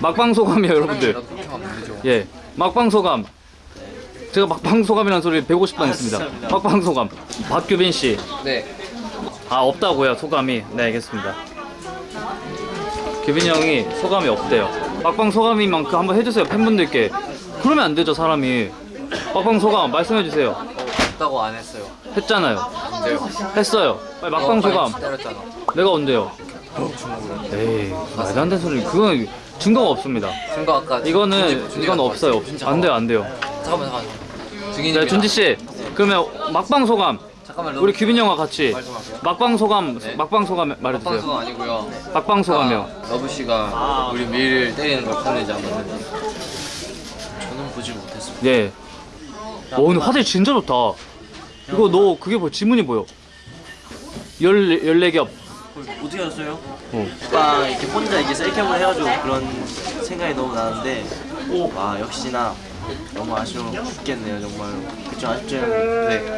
막방 소감이에요 여러분들. 예 막방 소감. 제가 막방 소감이라는 소리 150번 했습니다. 막방 소감. 박규빈 씨아 네. 없다고요 소감이? 네 알겠습니다. 규빈이 형이 소감이 없대요. 막방 소감인 만큼 한번 해주세요 팬분들께. 그러면 안 되죠 사람이. 막방 소감 말씀해 주세요. 없다고 안 했어요. 했잖아요. 언제요? 했어요. 빨리 막방 소감. 때렸잖아. 내가 언제요. 에이 말도 안 되는 소리 그건 증거가 없습니다 증거 아까 이거는 이건 없어요 없- 준지 안 돼 요 안 돼요 잠깐만 잠깐만. 네 증인입니다. 준지 씨 그러면 막방 소감 잠깐만 우리 규빈 형과 같이. 막방 소감 네. 막방 소감 말해주세요 막방송 아니고요. 막방 소감이요 아까 러브 씨가 우리 미를 때리는 걸안 봤는지. 저는 보지 못했습니다. 예. 와 오늘 화질 진짜 좋다 이거 너 그게 뭐 지문이 보여 열, 14겹 어떻게 알았어요? 어. 오빠 이렇게 혼자 이렇게 셀캠을 해가지고 그런 생각이 너무 나는데 와 역시나 너무 아쉬워 죽겠네요 정말 그쵸 아쉽죠? 네.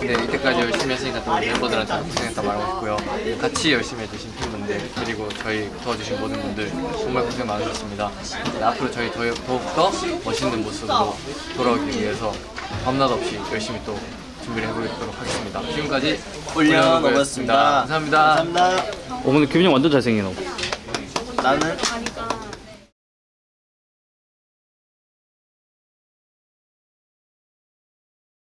네, 이때까지 열심히 했으니까 또 멤버들한테 고생했다 말하고 싶고요. 같이 열심히 해주신 팬분들 그리고 저희 도와주신 모든 분들 정말 고생 많으셨습니다. 네, 앞으로 저희 더, 더욱더 멋있는 모습으로 돌아오기 위해서 밤낮 없이 열심히 또 준비를 해보도록 하겠습니다. 지금까지 올려놓았습니다 감사합니다. 감사합니다 어 근데 규빈 형 완전 잘생긴 너 나는